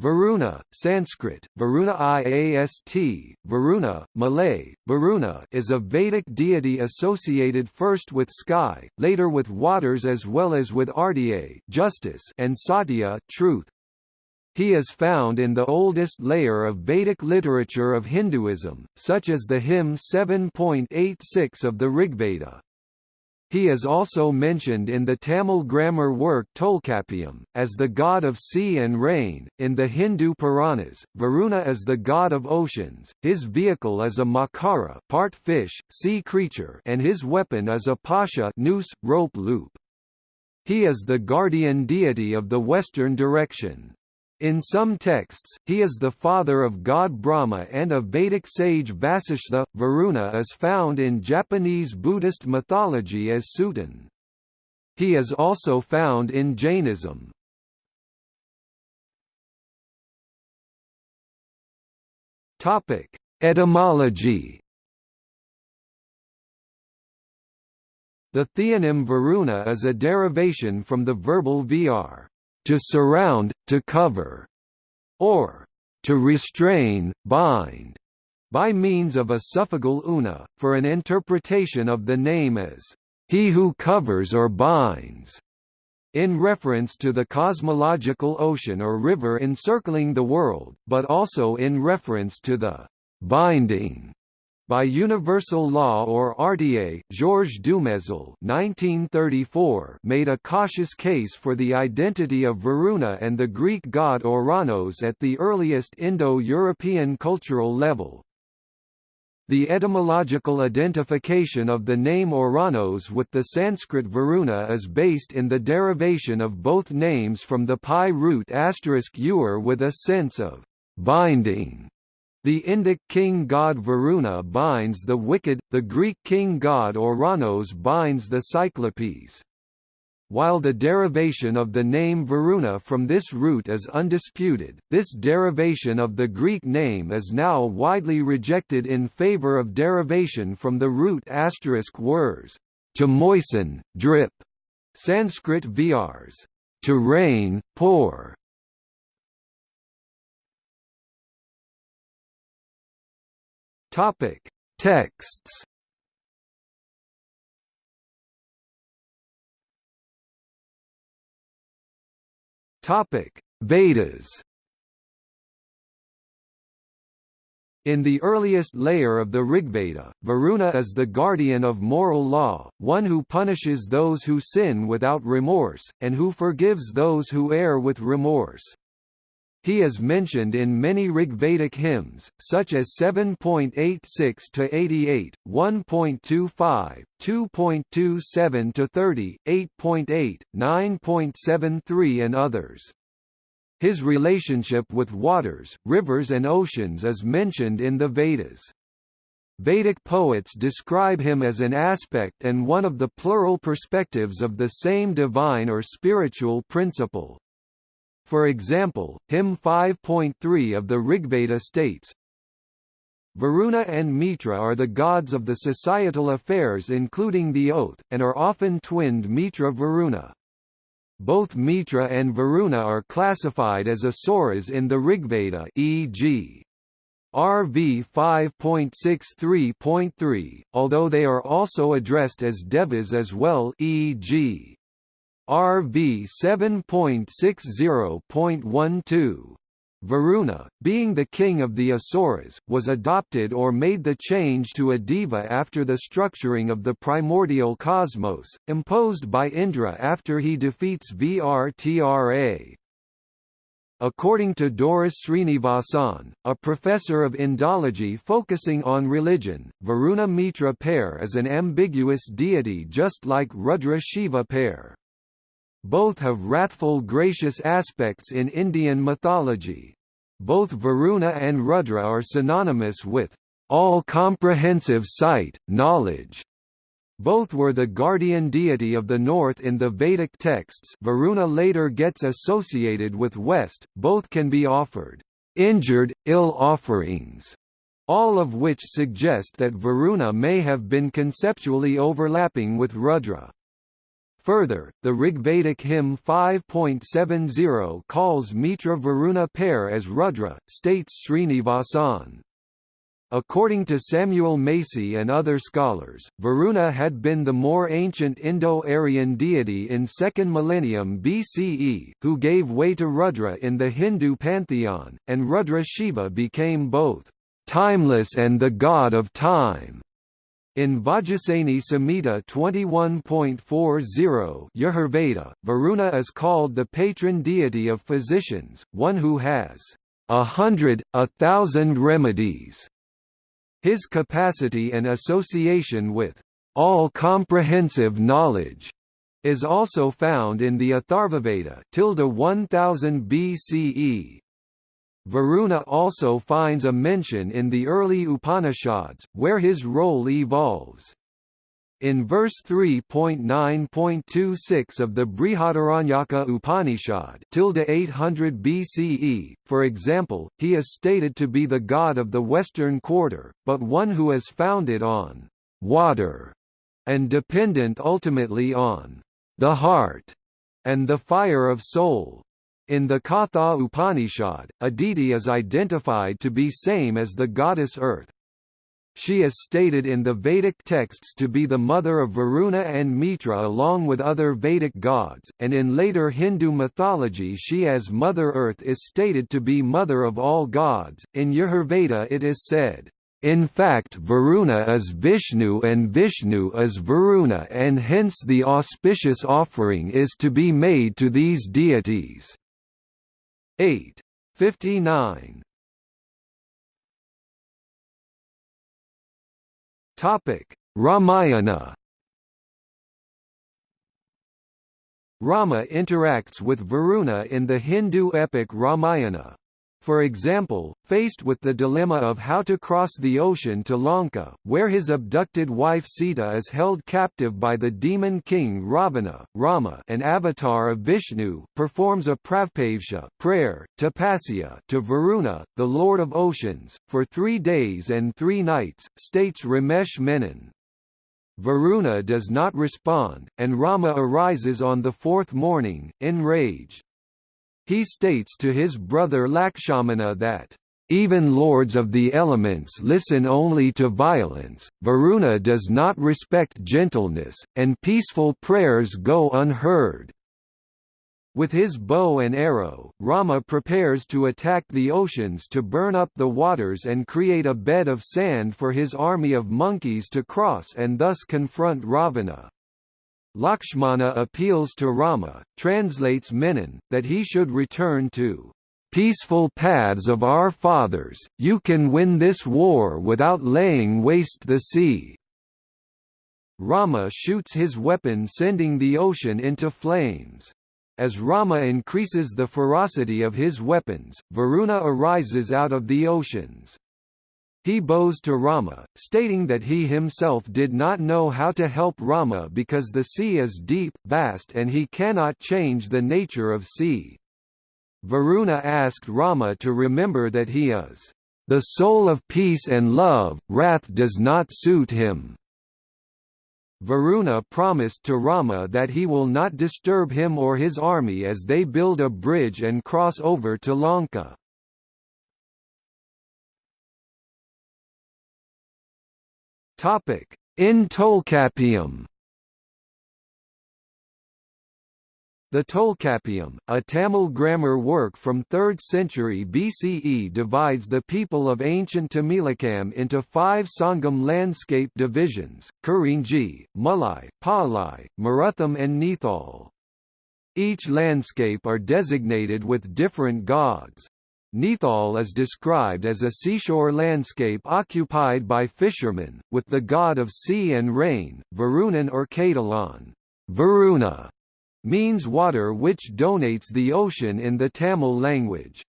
Varuna, Sanskrit, Varuna Iast, Varuna, Malay, Varuna is a Vedic deity associated first with sky, later with waters as well as with Ardya justice and Satya truth. He is found in the oldest layer of Vedic literature of Hinduism, such as the hymn 7.86 of the Rigveda. He is also mentioned in the Tamil grammar work Tolkappiyam, as the god of sea and rain. In the Hindu Puranas, Varuna is the god of oceans, his vehicle is a makara part fish, sea creature and his weapon is a pasha noose, rope loop. He is the guardian deity of the western direction. In some texts, he is the father of god Brahma and of Vedic sage Vasishtha. Varuna is found in Japanese Buddhist mythology as Suiten. He is also found in Jainism. Topic: Etymology. The theonym Varuna is a derivation from the verbal vr to surround, to cover, or to restrain, bind, by means of a suffixal una, for an interpretation of the name as he who covers or binds, in reference to the cosmological ocean or river encircling the world, but also in reference to the binding by universal law or RTA, Georges Dumézil made a cautious case for the identity of Varuna and the Greek god Ouranos at the earliest Indo-European cultural level. The etymological identification of the name Ouranos with the Sanskrit Varuna is based in the derivation of both names from the PIE root asterisk *ur with a sense of binding the Indic king god Varuna binds the wicked, the Greek king god Ouranos binds the Cyclopes. While the derivation of the name Varuna from this root is undisputed, this derivation of the Greek name is now widely rejected in favor of derivation from the root asterisk wors, to moisten, drip, Sanskrit vrs, to rain, pour, Topic: Texts. Topic: Vedas. In the earliest layer of the Rigveda, Varuna is the guardian of moral law, one who punishes those who sin without remorse, and who forgives those who err with remorse. He is mentioned in many Rigvedic hymns, such as 7.86–88, 1.25, 2.27–30, 8.8, 9.73 and others. His relationship with waters, rivers and oceans is mentioned in the Vedas. Vedic poets describe him as an aspect and one of the plural perspectives of the same divine or spiritual principle. For example, hymn 5.3 of the Rigveda states, Varuna and Mitra are the gods of the societal affairs including the oath, and are often twinned Mitra-Varuna. Both Mitra and Varuna are classified as asuras in the Rigveda e.g. RV 5.63.3, although they are also addressed as devas as well e.g. RV 7.60.12. Varuna, being the king of the Asuras, was adopted or made the change to a deva after the structuring of the primordial cosmos, imposed by Indra after he defeats Vrtra. According to Doris Srinivasan, a professor of Indology focusing on religion, Varuna Mitra pair is an ambiguous deity just like Rudra Shiva pair. Both have wrathful gracious aspects in Indian mythology. Both Varuna and Rudra are synonymous with all-comprehensive sight, knowledge. Both were the guardian deity of the north in the Vedic texts Varuna later gets associated with west, both can be offered injured, ill offerings, all of which suggest that Varuna may have been conceptually overlapping with Rudra. Further, the Rigvedic hymn 5.70 calls Mitra Varuna pair as Rudra, states Srinivasan. According to Samuel Macey and other scholars, Varuna had been the more ancient Indo-Aryan deity in 2nd millennium BCE, who gave way to Rudra in the Hindu pantheon, and Rudra Shiva became both timeless and the god of time. In Vajasaneyi Samhita 21.40 Yajurveda, Varuna is called the patron deity of physicians, one who has a hundred, a thousand remedies. His capacity and association with all-comprehensive knowledge is also found in the Atharvaveda 1000 BCE. Varuna also finds a mention in the early Upanishads, where his role evolves. In verse 3.9.26 of the Brihadaranyaka Upanishad 800 BCE, for example, he is stated to be the god of the western quarter, but one who is founded on water and dependent ultimately on the heart and the fire of soul. In the Katha Upanishad, Aditi is identified to be same as the goddess Earth. She is stated in the Vedic texts to be the mother of Varuna and Mitra along with other Vedic gods, and in later Hindu mythology she as Mother Earth is stated to be mother of all gods. In Yajurveda it is said, in fact Varuna is Vishnu and Vishnu is Varuna and hence the auspicious offering is to be made to these deities. 8. 59. Topic: Ramayana. Rama interacts with Varuna in the Hindu epic Ramayana. For example, faced with the dilemma of how to cross the ocean to Lanka, where his abducted wife Sita is held captive by the demon king Ravana, Rama an avatar of Vishnu, performs a pravpavsha prayer, tapasya to Varuna, the lord of oceans, for three days and three nights, states Ramesh Menon. Varuna does not respond, and Rama arises on the fourth morning, enraged. He states to his brother Lakshmana that, "...even lords of the elements listen only to violence, Varuna does not respect gentleness, and peaceful prayers go unheard." With his bow and arrow, Rama prepares to attack the oceans to burn up the waters and create a bed of sand for his army of monkeys to cross and thus confront Ravana. Lakshmana appeals to Rama, translates Menon, that he should return to peaceful paths of our fathers, you can win this war without laying waste the sea. Rama shoots his weapon sending the ocean into flames. As Rama increases the ferocity of his weapons, Varuna arises out of the oceans. He bows to Rama, stating that he himself did not know how to help Rama because the sea is deep, vast and he cannot change the nature of sea. Varuna asked Rama to remember that he is the soul of peace and love, wrath does not suit him. Varuna promised to Rama that he will not disturb him or his army as they build a bridge and cross over to Lanka. Topic: In Tolkappiyam. The Tolkappiyam, a Tamil grammar work from 3rd century BCE divides the people of ancient Tamilakam into five Sangam landscape divisions, Kurinji, Mulai, Palai, Marutham and Nithal. Each landscape are designated with different gods. Nithal is described as a seashore landscape occupied by fishermen, with the god of sea and rain, Varunan or Kadalan. Varuna means water which donates the ocean in the Tamil language.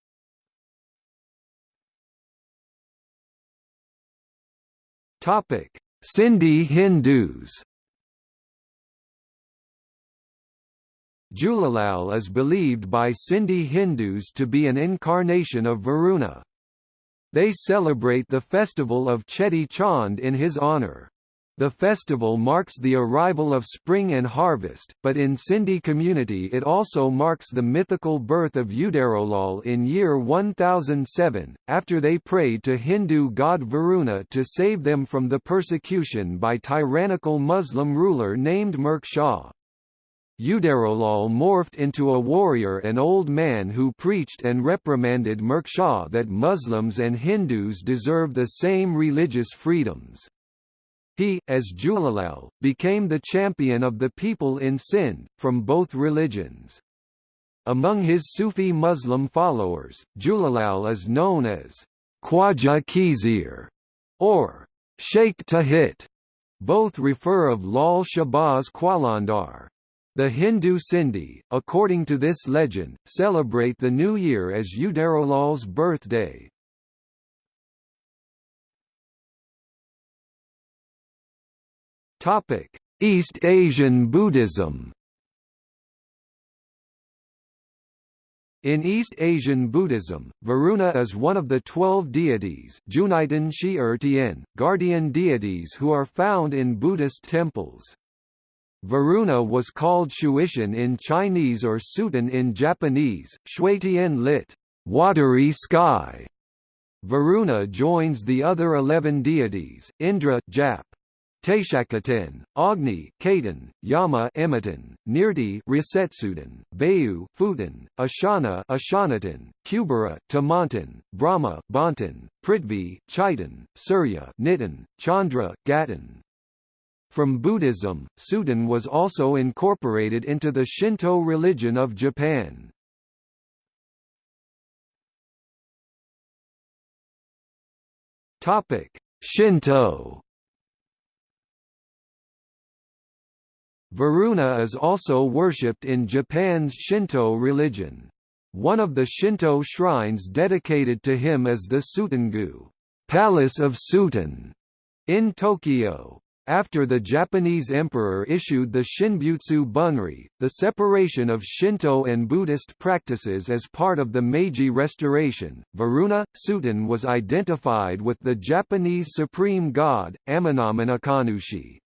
Sindhi Hindus Jhulelal is believed by Sindhi Hindus to be an incarnation of Varuna. They celebrate the festival of Cheti Chand in his honour. The festival marks the arrival of spring and harvest, but in Sindhi community it also marks the mythical birth of Uderolal in year 1007, after they prayed to Hindu god Varuna to save them from the persecution by tyrannical Muslim ruler named Murk Shah. Uderolal morphed into a warrior and old man who preached and reprimanded Murk Shah that Muslims and Hindus deserve the same religious freedoms. He, as Jhulelal, became the champion of the people in Sindh, from both religions. Among his Sufi Muslim followers, Jhulelal is known as Khwaja Khizr or Sheikh Tahir. Both refer of Lal Shahbaz Qalandar. The Hindu Sindhi, according to this legend, celebrate the new year as Uderolal's birthday. Topic: East Asian Buddhism. In East Asian Buddhism, Varuna is one of the twelve deities Shi er guardian deities who are found in Buddhist temples. Varuna was called Shuitian in Chinese or Suiten in Japanese, Shuitian lit. watery sky. Varuna joins the other eleven deities, Indra Jap, Taishakuten, Agni, Katen, Yama, Emmaten, Nirti, Rasetsuten, Vayu, Futen, Ashana, Ashanatan, Kubera, Tamonten, Brahma, Bonten, Prithvi, Chaitan, Surya, Nitten, Chandra, Gatten. From Buddhism, Suiten was also incorporated into the Shinto religion of Japan. Topic: Shinto Varuna is also worshipped in Japan's Shinto religion. One of the Shinto shrines dedicated to him is the Suitengu Palace of Suiten in Tokyo. After the Japanese emperor issued the Shinbutsu Bunri, the separation of Shinto and Buddhist practices as part of the Meiji Restoration, Varuna, Suiten was identified with the Japanese supreme god, Amenominakanushi.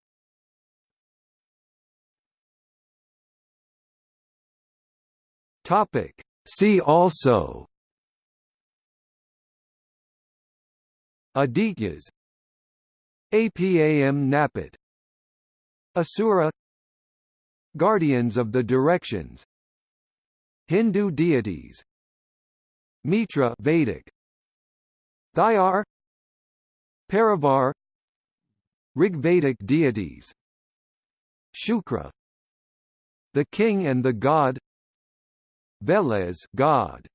Topic. See also Adityas Apam Napat Asura. Guardians of the Directions. Hindu deities. Mitra Vedic. Thayar Parivar. Rigvedic deities. Shukra. The King and the God. Veles God